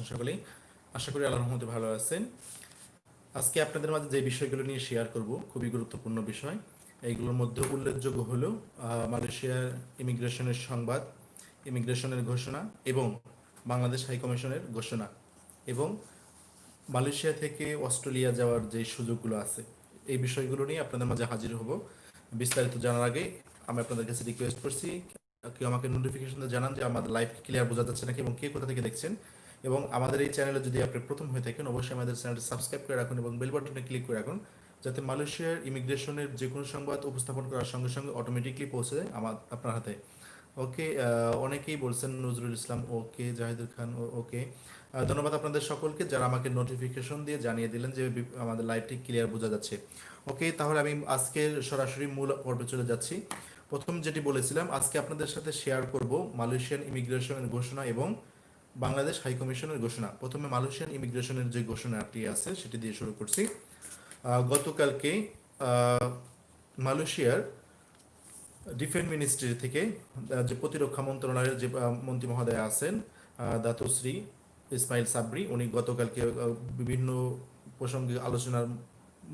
আছেন সকলেই। আশা করি আল্লাহর রহমতে ভালো আছেন। আজকে আপনাদের মাঝে যে বিষয়গুলো নিয়ে শেয়ার করব, খুবই গুরুত্বপূর্ণ বিষয়। এইগুলোর মধ্যে উল্লেখযোগ্য হলো মালয়েশিয়ার ইমিগ্রেশনের সংবাদ, ইমিগ্রেশনের ঘোষণা এবং বাংলাদেশ হাই কমিশনের ঘোষণা এবং মালয়েশিয়া থেকে অস্ট্রেলিয়া যাওয়ার যে সুযোগগুলো আছে, এই বিষয়গুলো নিয়ে আপনাদের মাঝে হাজির হব। বিস্তারিত জানার আগে আমি আপনাদের কাছে রিকোয়েস্ট করছি, কেউ আমাকে নোটিফিকেশন জানান যে আমাদের লাইফ ক্লিয়ার বোঝা যাচ্ছে নাকি এবং কে কোথা থেকে দেখছেন। এবং আমাদের এই চ্যানেলে যদি আপনি প্রথম হয়ে থাকেন, অবশ্যই আমাদের চ্যানেলটি সাবস্ক্রাইব করে রাখুন এবং বেল বাটনে ক্লিক করে রাখুন, যাতে মালয়েশিয়ার ইমিগ্রেশনের যে কোনো সংবাদ উপস্থাপন করার সঙ্গে সঙ্গে অটোমেটিকলি পৌঁছে যায় আমার আপনার হাতে। ওকে অনেকেই বলছেন নজরুল ইসলাম ওকে জাহিদুল খান ওকে ধন্যবাদ আপনাদের সকলকে যারা আমাকে নোটিফিকেশন দিয়ে জানিয়ে দিলেন যে আমাদের লাইভটি ক্লিয়ার বোঝা যাচ্ছে। ওকে তাহলে আমি আজকে সরাসরি মূল পর্বে চলে যাচ্ছি। প্রথম যেটি বলেছিলাম, আজকে আপনাদের সাথে শেয়ার করব মালয়েশিয়ান ইমিগ্রেশনের ঘোষণা এবং বাংলাদেশ হাই কমিশনের ঘোষণা, প্রথমে মালয়েশিয়ান ইমিগ্রেশনের যে ঘোষণাটি আছে সেটি দিয়ে শুরু করছি। গতকালকে মালয়েশিয়ার ডিফেন্স মিনিস্ট্রি থেকে যে প্রতিরক্ষা মন্ত্রণালয়ের যে মন্ত্রী মহোদয় আছেন দাতুশ্রী ইসমাইল সাবরি, উনি গতকালকে বিভিন্ন প্রসঙ্গে আলোচনার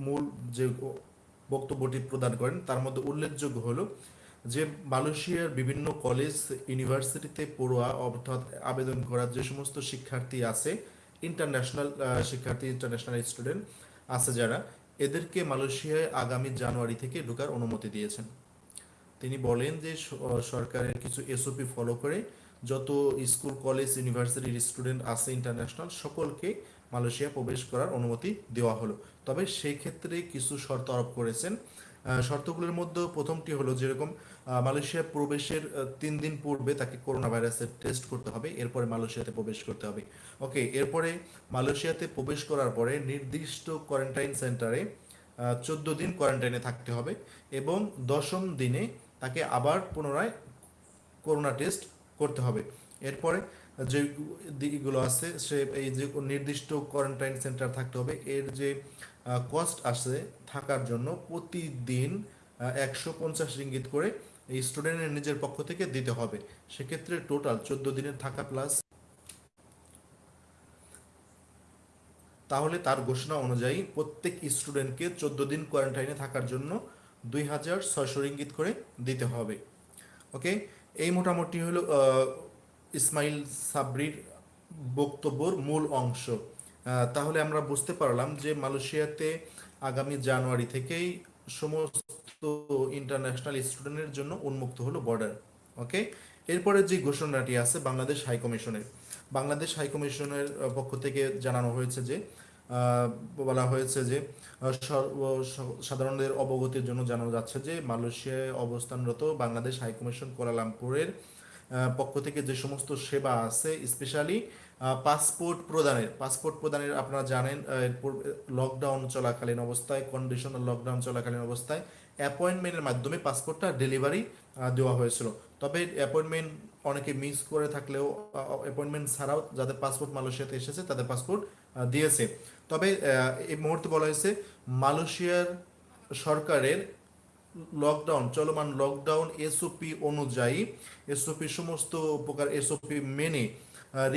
মূল যে বক্তব্যটি প্রদান করেন, তার মধ্যে উল্লেখযোগ্য হলো যে মালয়েশিয়ার বিভিন্ন কলেজ ইউনিভার্সিটিতে পড়ুয়া অর্থাৎ আবেদন করার যে সমস্ত শিক্ষার্থী আছে ইন্টারন্যাশনাল শিক্ষার্থী ইন্টারন্যাশনাল স্টুডেন্ট আছে যারা, এদেরকে মালয়েশিয়ায় আগামী জানুয়ারি থেকে ঢোকার অনুমতি দিয়েছেন। তিনি বলেন যে সরকারের কিছু এসওপি ফলো করে যত স্কুল কলেজ ইউনিভার্সিটির স্টুডেন্ট আছে ইন্টারন্যাশনাল সকলকে মালয়েশিয়া প্রবেশ করার অনুমতি দেওয়া হলো। তবে সেই ক্ষেত্রে কিছু শর্ত আরোপ করেছেন। শর্তগুলোর মধ্যে প্রথমটি হলো যেরকম মালয়েশিয়া প্রবেশের তিন দিন পূর্বে তাকে করোনা ভাইরাসের টেস্ট করতে হবে, এরপরে মালয়েশিয়াতে প্রবেশ করতে হবে। ওকে এরপরে মালয়েশিয়াতে প্রবেশ করার পরে নির্দিষ্ট কোয়ারেন্টাইন সেন্টারে চোদ্দ দিন কোয়ারেন্টাইনে থাকতে হবে এবং দশম দিনে তাকে আবার পুনরায় করোনা টেস্ট করতে হবে। এরপরে যে দিকগুলো আছে, সে এই যে নির্দিষ্ট কোয়ারেন্টাইন সেন্টার থাকতে হবে, এর যে কস্ট আছে থাকার জন্য প্রতিদিন একশো পঞ্চাশ রিঙ্গিত করে এই স্টুডেন্টের নিজের পক্ষ থেকে দিতে হবে। সেক্ষেত্রে টোটাল চোদ্দ দিনের থাকা প্লাস তাহলে তার ঘোষণা অনুযায়ী প্রত্যেক স্টুডেন্টকে চোদ্দ দিন কোয়ারেন্টাইনে থাকার জন্য দুই হাজার ছয়শো রিঙ্গিত করে দিতে হবে। ওকে এই মোটামুটি হলো ইসমাইল সাবরির বক্তব্যর মূল অংশ। তাহলে আমরা বুঝতে পারলাম যে মালয়েশিয়াতে আগামী জানুয়ারি থেকেই সমস্ত ইন্টারন্যাশনাল স্টুডেন্টের জন্য উন্মুক্ত হলো বর্ডার ওকে এরপরে যে ঘোষণাটি আছে বাংলাদেশ হাইকমিশনের বাংলাদেশ হাইকমিশনের পক্ষ থেকে জানানো হয়েছে যে বলা হয়েছে যে সাধারণদের অবগতির জন্য জানানো যাচ্ছে যে মালয়েশিয়ায় অবস্থানরত বাংলাদেশ হাইকমিশন কমিশন পক্ষ থেকে যে সমস্ত সেবা আছে স্পেশালি পাসপোর্ট প্রদানের পাসপোর্ট প্রদানের আপনারা জানেন লকডাউন চলাকালীন অবস্থায় কন্ডিশনাল লকডাউন চলাকালীন অবস্থায় অ্যাপয়েন্টমেন্টের মাধ্যমে পাসপোর্টটা ডেলিভারি দেওয়া হয়েছিল। তবে অ্যাপয়েন্টমেন্ট অনেকে মিস করে থাকলেও অ্যাপয়েন্টমেন্ট ছাড়াও যাদের পাসপোর্ট মালয়েশিয়াতে এসেছে, তাদের পাসপোর্ট দিয়েছে। তবে এই মুহূর্তে বলা হয়েছে, মালয়েশিয়ার সরকারের লকডাউন চলমান লকডাউন এসওপি অনুযায়ী এসওপি সমস্ত প্রকার এসওপি মেনে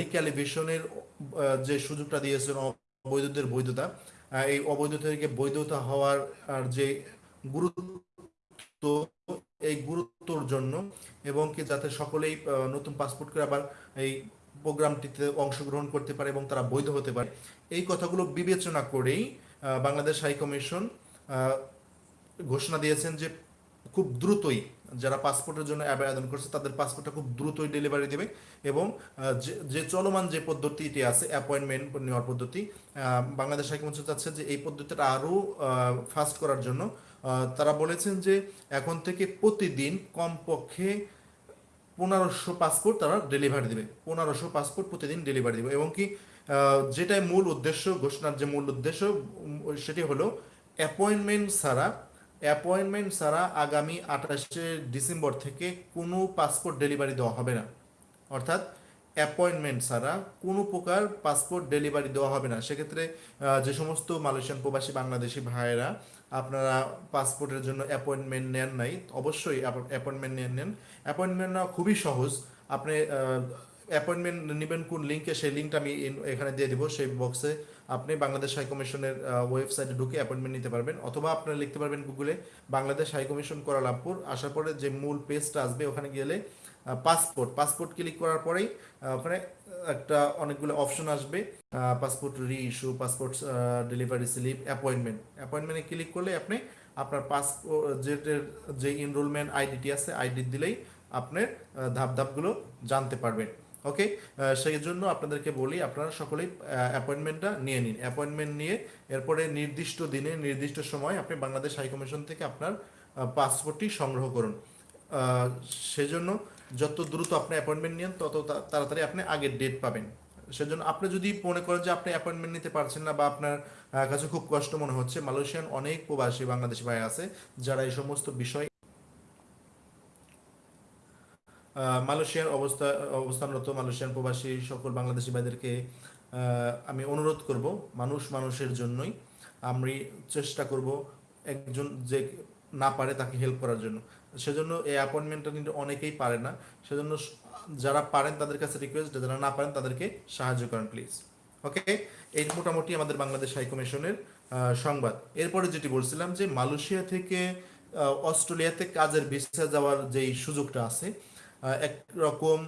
রিক্যালিভেশনের যে সুযোগটা দিয়েছেন অবৈধদের বৈধতা এই অবৈধ থেকে বৈধতা হওয়ার, আর যে গুরুত্ব, এই গুরুত্বর জন্য, এবং কি যাতে সকলেই নতুন পাসপোর্ট করে আবার এই প্রোগ্রামটিতে অংশগ্রহণ করতে পারে এবং তারা বৈধ হতে পারে। এই কথাগুলো বিবেচনা করেই বাংলাদেশ হাই কমিশন ঘোষণা দিয়েছেন যে খুব দ্রুতই যারা পাসপোর্টের জন্য আবেদন করছে, তাদের পাসপোর্টটা খুব দ্রুতই ডেলিভারি দেবে এবং যে- চলমান যে পদ্ধতিটি আছে অ্যাপয়েন্টমেন্ট নেওয়ার পদ্ধতি বাংলাদেশ হাইকমিশন চাচ্ছে যে এই পদ্ধতিটা আরও ফাস্ট করার জন্য। তারা বলেছেন যে এখন থেকে প্রতিদিন কমপক্ষে পনেরোশো পাসপোর্ট তারা ডেলিভারি দেবে। পনেরোশো পাসপোর্ট প্রতিদিন ডেলিভারি দেবে এবং কি যেটাই মূল উদ্দেশ্য, ঘোষণার যে মূল উদ্দেশ্য সেটি হলো অ্যাপয়েন্টমেন্ট ছাড়া অ্যাপয়েন্টমেন্ট ছাড়া আগামী আঠাশে ডিসেম্বর থেকে কোনো পাসপোর্ট ডেলিভারি দেওয়া হবে না। অর্থাৎ অ্যাপয়েন্টমেন্ট ছাড়া কোনো প্রকার পাসপোর্ট ডেলিভারি দেওয়া হবে না। সেক্ষেত্রে যে সমস্ত মালয়েশিয়ান প্রবাসী বাংলাদেশি ভাইয়েরা আপনারা পাসপোর্টের জন্য অ্যাপয়েন্টমেন্ট নেন নাই, অবশ্যই অ্যাপয়েন্টমেন্ট নিয়ে নেন। অ্যাপয়েন্টমেন্ট নেওয়া খুবই সহজ। আপনি অ্যাপয়েন্টমেন্ট নেবেন কোন লিঙ্কে সেই লিঙ্কটা আমি এখানে দিয়ে দিব, সেই বক্সে আপনি বাংলাদেশ হাই কমিশনের ওয়েবসাইটে ঢুকে অ্যাপয়েন্টমেন্ট নিতে পারবেন, অথবা আপনারা লিখতে পারবেন গুগলে বাংলাদেশ হাই কমিশন কোয়ালালামপুর আসার পরে যে মূল পেজটা আসবে, ওখানে গেলে পাসপোর্ট পাসপোর্ট ক্লিক করার পরেই ওখানে একটা অনেকগুলো অপশন আসবে passport re issue passport delivery slip appointment অ্যাপয়েন্টমেন্টে click করলে আপনি আপনার পাসপোর্ট যে এনরোলমেন্ট আইডিটি আছে আইডি দিলেই আপনার ধাপ ধাপগুলো জানতে পারবেন। ওকে সেই জন্য আপনাদেরকে বলি, আপনারা সকলেই অ্যাপয়েন্টমেন্টটা নিয়ে নিন। অ্যাপয়েন্টমেন্ট নিয়ে এরপরে নির্দিষ্ট দিনে, নির্দিষ্ট সময় আপনি বাংলাদেশ হাইকমিশন থেকে আপনার পাসপোর্টটি সংগ্রহ করুন। সেজন্য যত দ্রুত আপনি অ্যাপয়েন্টমেন্ট নেন, তত তাড়াতাড়ি আপনি আগের ডেট পাবেন। সেজন্য আপনি যদি মনে করেন যে আপনি অ্যাপয়েন্টমেন্ট নিতে পারছেন না বা আপনার কাছে খুব কষ্ট মনে হচ্ছে, মালয়েশিয়ান অনেক প্রবাসী বাংলাদেশি ভাই আছে, যারা এই সমস্ত বিষয় মালয়েশিয়ার অবস্থা, অবস্থানরত মালয়েশিয়ান প্রবাসী সকল বাংলাদেশি ভাইদেরকে আমি অনুরোধ করব মানুষ মানুষের জন্যই। আমি চেষ্টা করব একজন যে না পারে তাকে হেল্প করার জন্য। সেজন্য এই অ্যাপয়েন্টমেন্টটা কিন্তু অনেকেই পারে না। সেজন্য যারা পারেন তাদের কাছে রিকোয়েস্ট যারা না পারেন তাদেরকে সাহায্য করেন প্লিজ ওকে এই মোটামুটি আমাদের বাংলাদেশ হাই কমিশনের সংবাদ। এরপরে যেটি বলছিলাম যে মালয়েশিয়া থেকে অস্ট্রেলিয়াতে কাজের ভিসা যাওয়ার যেই সুযোগটা আছে একরকম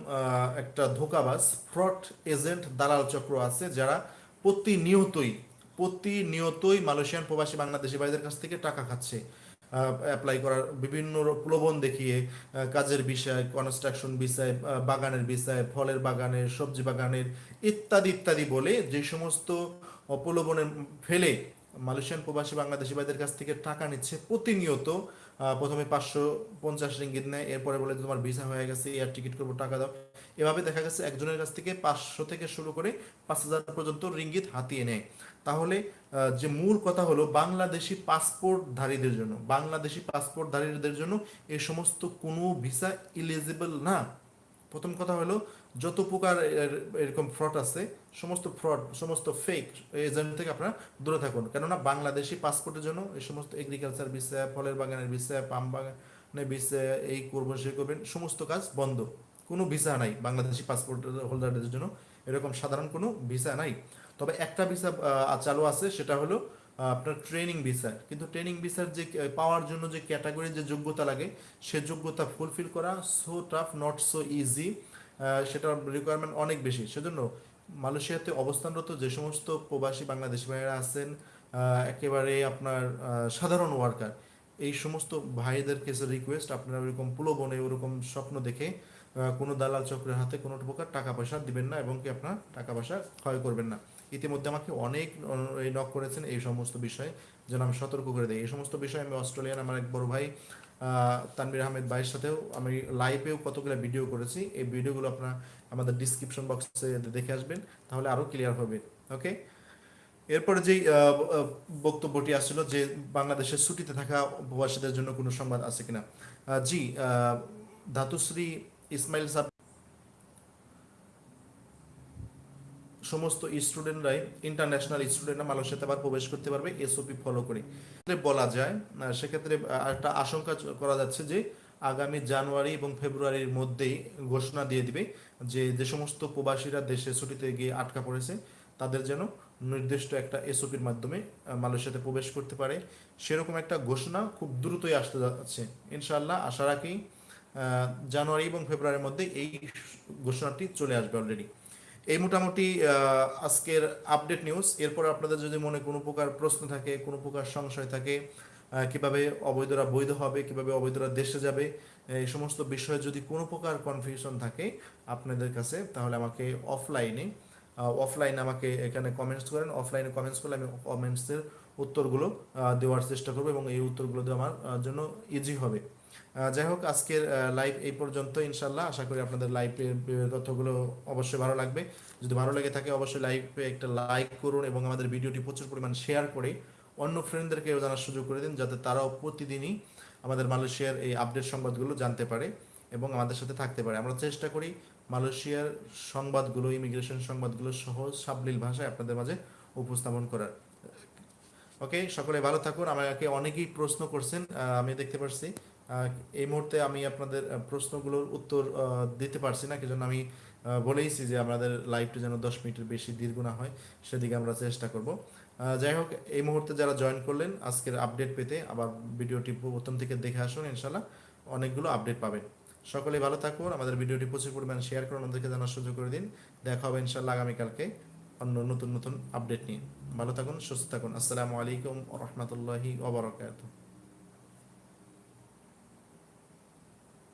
একটা ধোকাবাজ ফ্রড এজেন্ট দালাল চক্র আছে যারা প্রতিনিয়তই প্রতিনিয়তই মালয়েশিয়ান প্রবাসী বাংলাদেশি ভাইদের কাছ থেকে টাকা খাচ্ছে। অ্যাপ্লাই করার বিভিন্ন প্রলোভন দেখিয়ে কাজের বিষয় কনস্ট্রাকশন বিষয় বাগানের বিষয়, ফলের বাগানের, সবজি বাগানের, ইত্যাদি ইত্যাদি বলে যে সমস্ত অপলোভনে ফেলে মালয়েশিয়ান প্রবাসী বাংলাদেশি ভাইদের কাছ থেকে টাকা নিচ্ছে প্রতিনিয়ত। প্রথমে পাঁচশো পঞ্চাশ রিঙ্গিত নেয়, এরপরে বলে তোমার ভিসা হয়ে গেছে, এয়ার টিকিট করব, টাকা দাও। এভাবে দেখা গেছে একজনের কাছ থেকে পাঁচশো থেকে শুরু করে পাঁচ হাজার পর্যন্ত রিঙ্গিত হাতিয়ে নেয়। তাহলে যে মূল কথা হলো বাংলাদেশি পাসপোর্টধারীদের জন্য, বাংলাদেশি পাসপোর্টধারীদের জন্য এই সমস্ত কোনো ভিসা ইলিজিবল না। প্রথম কথা হলো, যত প্রকার এর- এরকম ফ্রড আছে, সমস্ত ফ্রড সমস্ত ফেক এজেন্ট থেকে আপনারা দূরে থাকুন। কেননা বাংলাদেশি পাসপোর্টের জন্য এই সমস্ত এগ্রিকালচার বিষয় ফলের বাগানের বিষয় পাম বাগানের বিষয় এই করব সে করবেন, সমস্ত কাজ বন্ধ। কোনো ভিসা নাই বাংলাদেশি পাসপোর্ট হোল্ডারদের জন্য। এরকম সাধারণ কোনো ভিসা নাই। তবে একটা ভিসা চালু আছে, সেটা হলো আপনার ট্রেনিং ভিসা কিন্তু ট্রেনিং ভিসার যে পাওয়ার জন্য যে ক্যাটাগরি যে যোগ্যতা লাগে, সে যোগ্যতা ফুলফিল করা so tough not so easy সেটার রিকোয়ারমেন্ট অনেক বেশি। সেজন্য মালয়েশিয়াতে অবস্থানরত যে সমস্ত প্রবাসী বাংলাদেশি ভাইয়েরা আছেন একেবারে আপনার সাধারণ ওয়ার্কার এই সমস্ত ভাইদের কাছে রিকোয়েস্ট আপনারা ওরকম প্রলোভনে, ওরকম স্বপ্ন দেখে কোনো দালাল চক্রের হাতে কোনো প্রকার টাকা পয়সা দিবেন না এবং কি আপনার টাকা পয়সা ক্ষয় করবেন না। ইতিমধ্যে আমাকে অনেক নক করেছেন এই সমস্ত বিষয়ে। যেন আমি সতর্ক করে দিই। এই সমস্ত বিষয়ে আমি অস্ট্রেলিয়ান আমার এক বড় ভাই আহ, তানভীর আহমেদ ভাইয়ের সাথেও আমি লাইভেও কতগুলো ভিডিও করেছি। এই ভিডিওগুলো আপনারা আমাদের ডিসক্রিপশন বক্সে দেখে আসবেন। তাহলে আরও ক্লিয়ার হবে। ওকে এরপরে আহ, বক্তব্যটি আসছিল যে বাংলাদেশের ছুটিতে থাকা প্রবাসীদের জন্য কোনো সংবাদ আছে কিনা। জি ধাতুশ্রী ইসমাইল সাহেব সমস্ত স্টুডেন্টরাই ইন্টারন্যাশনাল স্টুডেন্টরা মালয়েশিয়াতে আবার প্রবেশ করতে পারবে এসওপি ফলো করে বলা যায় সেক্ষেত্রে একটা আশঙ্কা করা যাচ্ছে যে আগামী জানুয়ারি এবং ফেব্রুয়ারির মধ্যেই ঘোষণা দিয়ে দিবে যে যে সমস্ত প্রবাসীরা দেশে ছুটিতে গিয়ে আটকা পড়েছে, তাদের যেন নির্দিষ্ট একটা এসওপির মাধ্যমে মালয়েশিয়াতে প্রবেশ করতে পারে। সেরকম একটা ঘোষণা খুব দ্রুতই আসতে যাচ্ছে। ইনশাআল্লাহ, আশা রাখি জানুয়ারি এবং ফেব্রুয়ারির মধ্যে এই ঘোষণাটি চলে আসবে অলরেডি এই মোটামুটি আজকের আপডেট নিউজ এরপর আপনাদের যদি মনে কোনো প্রকার প্রশ্ন থাকে, কোনো প্রকার সংশয় থাকে কীভাবে অবৈধরা বৈধ হবে, কীভাবে অবৈধরা দেশে যাবে, এই সমস্ত বিষয়ে যদি কোনো প্রকার কনফিউশন থাকে আপনাদের কাছে, তাহলে আমাকে অফলাইনে অফলাইনে আমাকে এখানে কমেন্টস করেন। অফলাইনে কমেন্টস করলে আমি কমেন্টসের উত্তরগুলো দেওয়ার চেষ্টা করব এবং এই উত্তরগুলো দেওয়া আমার জন্য ইজি হবে। যাই হোক, আজকের লাইভ এই পর্যন্ত ইনশাল্লাহ আশা করি আপনাদের লাইভের তথ্যগুলো অবশ্যই ভালো লাগবে। যদি ভালো লেগে থাকে, অবশ্যই লাইভে একটা লাইক করুন এবং আমাদের ভিডিওটি প্রচুর পরিমাণ শেয়ার করে অন্য ফ্রেন্ডদেরকেও জানার সুযোগ করে দিন, যাতে তারাও প্রতিদিনই আমাদের মালয়েশিয়ার এই আপডেট সংবাদগুলো জানতে পারে এবং আমাদের সাথে থাকতে পারে। আমরা চেষ্টা করি মালয়েশিয়ার সংবাদগুলো ইমিগ্রেশন সংবাদগুলো সহজ সাবলীল ভাষায় আপনাদের মাঝে উপস্থাপন করার। ওকে সকলে ভালো থাকুন। আমাকে অনেকেই প্রশ্ন করছেন আমি দেখতে পাচ্ছি এই মুহূর্তে আমি আপনাদের প্রশ্নগুলোর উত্তর দিতে পারছি না কি জন্য আমি বলেইছি যে আমাদের লাইভটা যেন দশ মিনিটের বেশি দীর্ঘ না হয়, সেদিকে আমরা চেষ্টা করব। যাই হোক, এই মুহূর্তে যারা জয়েন করলেন, আজকের আপডেট পেতে আবার ভিডিওটি প্রথম থেকে দেখে আসুন ইনশাল্লাহ অনেকগুলো আপডেট পাবেন। সকলে ভালো থাকুন, আমাদের ভিডিওটি প্রচুর পরিমাণ শেয়ার করুন আমাদেরকে জানার সুযোগ করে দিন। দেখা হবে ইনশাল্লাহ আগামীকালকে অন্য নতুন নতুন আপডেট নিয়ে। ভালো থাকুন, সুস্থ থাকুন। আসসালামু আলাইকুম রহমতুল্লাহি ওবরাকাতুহ